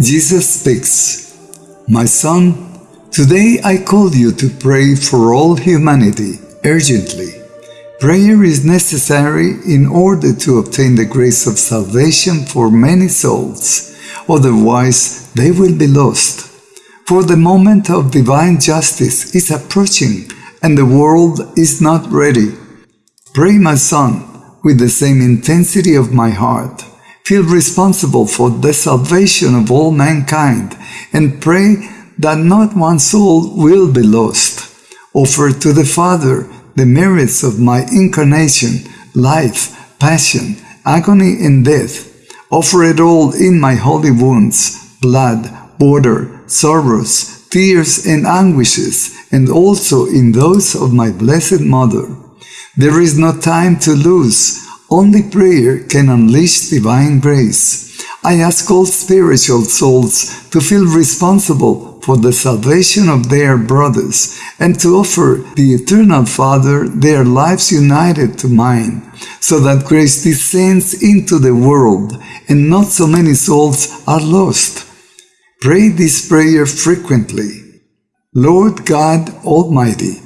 Jesus speaks, My son, today I call you to pray for all humanity urgently. Prayer is necessary in order to obtain the grace of salvation for many souls, otherwise they will be lost. For the moment of divine justice is approaching and the world is not ready. Pray, my son, with the same intensity of my heart. Feel responsible for the salvation of all mankind and pray that not one soul will be lost. Offer to the Father the merits of my incarnation, life, passion, agony, and death. Offer it all in my holy wounds, blood, water, sorrows, tears, and anguishes, and also in those of my Blessed Mother. There is no time to lose. Only prayer can unleash divine grace. I ask all spiritual souls to feel responsible for the salvation of their brothers and to offer the Eternal Father their lives united to mine, so that grace descends into the world and not so many souls are lost. Pray this prayer frequently. Lord God Almighty,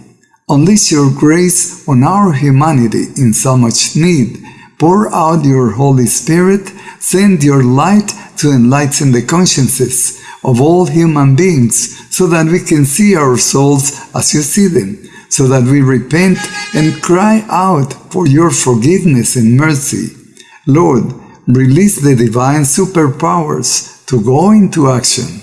Unleash your grace on our humanity in so much need. Pour out your Holy Spirit. Send your light to enlighten the consciences of all human beings so that we can see our souls as you see them, so that we repent and cry out for your forgiveness and mercy. Lord, release the divine superpowers to go into action